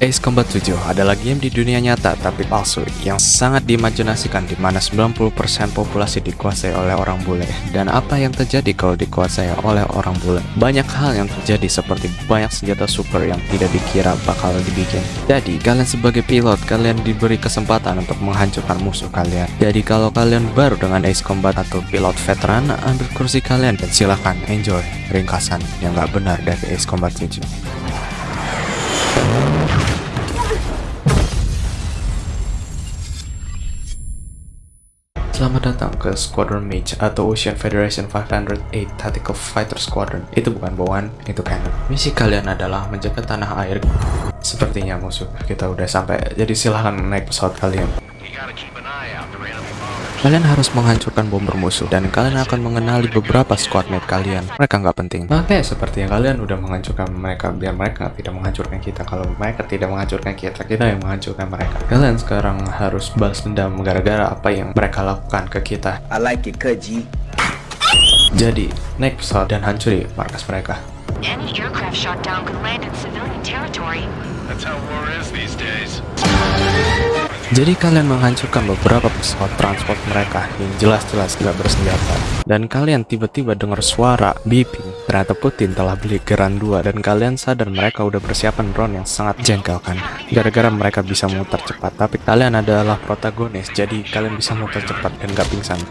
Ace Combat 7 adalah game di dunia nyata tapi palsu yang sangat diimajinasikan di mana 90% populasi dikuasai oleh orang bule. Dan apa yang terjadi kalau dikuasai oleh orang bule? Banyak hal yang terjadi seperti banyak senjata super yang tidak dikira bakal dibikin. Jadi kalian sebagai pilot kalian diberi kesempatan untuk menghancurkan musuh kalian. Jadi kalau kalian baru dengan Ace Combat atau pilot veteran, ambil kursi kalian dan silahkan enjoy ringkasan yang gak benar dari Ace Combat 7. Selamat datang ke Squadron Mage atau Ocean Federation 508 Tactical Fighter Squadron. Itu bukan bawaan, itu cannon. Misi kalian adalah menjaga tanah air. Sepertinya musuh kita udah sampai, jadi silahkan naik pesawat kalian. Kalian harus menghancurkan bomber musuh dan kalian akan mengenali beberapa squadmate kalian. Mereka nggak penting. Makanya seperti yang kalian udah menghancurkan mereka biar mereka tidak menghancurkan kita. Kalau mereka tidak menghancurkan kita, kita yang menghancurkan mereka. Kalian sekarang harus balas dendam gara-gara apa yang mereka lakukan ke kita. I like it, Kaji. Jadi, naik pesawat dan hancuri markas mereka. Any aircraft shot down could land in civilian territory. That's how war is these days. Jadi kalian menghancurkan beberapa pesawat transport mereka yang jelas-jelas tidak bersenjata. Dan kalian tiba-tiba dengar suara beeping. Ternyata Putin telah beli Geran 2 dan kalian sadar mereka udah persiapan drone yang sangat jengkel kan. Gara-gara mereka bisa muter cepat, tapi kalian adalah protagonis, jadi kalian bisa muter cepat dan gak pingsan.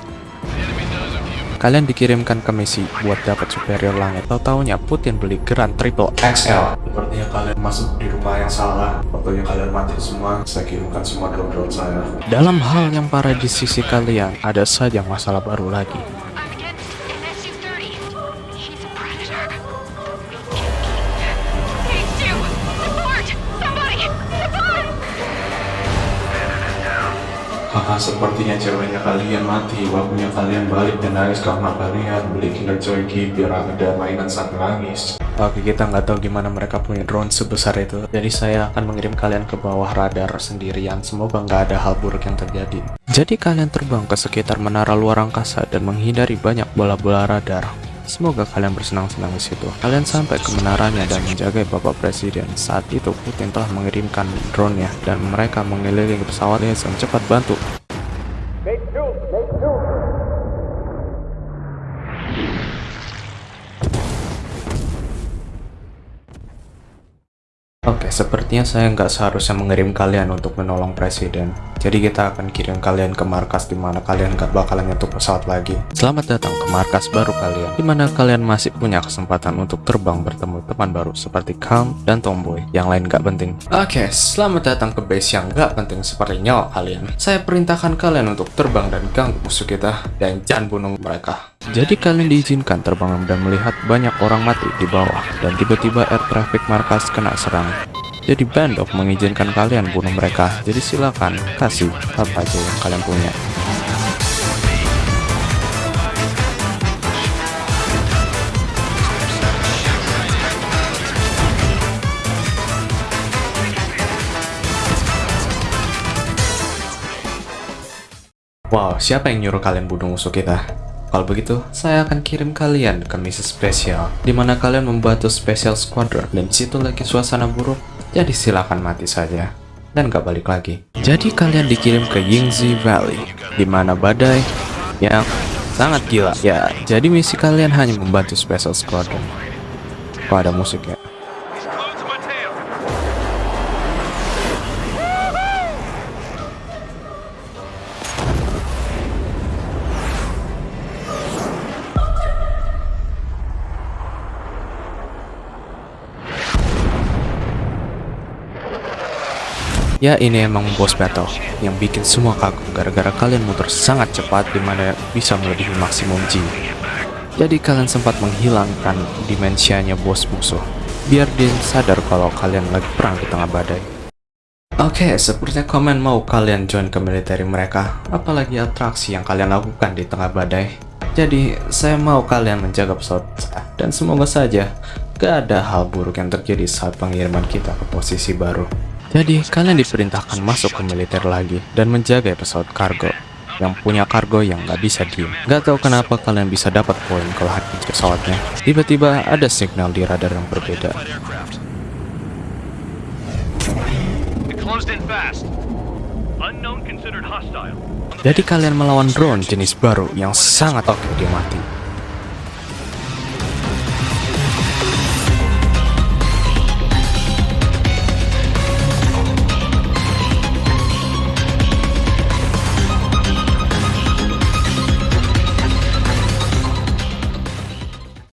Kalian dikirimkan ke misi buat dapat superior langit. Tahu taunya Putin beli Grand Triple XL. Sepertinya kalian masuk di rumah yang salah. Waktunya kalian mati semua. Saya kirimkan semua drone-drone saya. Dalam hal yang parah di sisi kalian, ada saja masalah baru lagi. Haha, sepertinya ceweknya kalian mati. Waktunya kalian balik dan nangis karena kalian beli Kinder Joy biar ada mainan saat nangis. Oke, kita nggak tahu gimana mereka punya drone sebesar itu. Jadi saya akan mengirim kalian ke bawah radar sendirian. Semoga nggak ada hal buruk yang terjadi. Jadi kalian terbang ke sekitar menara luar angkasa dan menghindari banyak bola-bola radar. Semoga kalian bersenang-senang di situ. Kalian sampai ke menaranya dan menjaga Bapak Presiden. Saat itu Putin telah mengirimkan drone-nya dan mereka mengelilingi pesawat Liaison. Cepat bantu. Oke, sepertinya saya nggak seharusnya mengirim kalian untuk menolong presiden. Jadi kita akan kirim kalian ke markas di mana kalian nggak bakalan nyentuh pesawat lagi. Selamat datang ke markas baru kalian, di mana kalian masih punya kesempatan untuk terbang bertemu teman baru seperti Calm dan Tomboy. Yang lain nggak penting. Oke, selamat datang ke base yang nggak penting seperti nyawa kalian. Saya perintahkan kalian untuk terbang dan ganggu musuh kita dan jangan bunuh mereka. Jadi kalian diizinkan terbang dan melihat banyak orang mati di bawah dan tiba-tiba air traffic markas kena serang. Jadi Bandok mengizinkan kalian bunuh mereka. Jadi silakan kasih apa aja yang kalian punya. Wow, siapa yang nyuruh kalian bunuh musuh kita? Kalau begitu, saya akan kirim kalian ke misi spesial, di mana kalian membantu Special Squadron, dan situ lagi suasana buruk, jadi silakan mati saja, dan gak balik lagi. Jadi kalian dikirim ke Yingzi Valley, di mana badai yang sangat gila. Ya, jadi misi kalian hanya membantu Special Squadron. Kok ada musik ya? Ya ini emang boss battle yang bikin semua kagum gara-gara kalian muter sangat cepat di mana bisa melebihi maksimum G. Jadi kalian sempat menghilangkan dimensianya bos musuh biar dia sadar kalau kalian lagi perang di tengah badai. Oke, sepertinya komen mau kalian join ke militer mereka, apalagi atraksi yang kalian lakukan di tengah badai. Jadi, saya mau kalian menjaga pesawat dan semoga saja gak ada hal buruk yang terjadi saat pengiriman kita ke posisi baru. Jadi, kalian diperintahkan masuk ke militer lagi dan menjaga pesawat kargo yang punya kargo yang nggak bisa diem. Gak tahu kenapa kalian bisa dapat poin kalau hati pesawatnya. Tiba-tiba ada signal di radar yang berbeda. Jadi kalian melawan drone jenis baru yang sangat oke dia mati.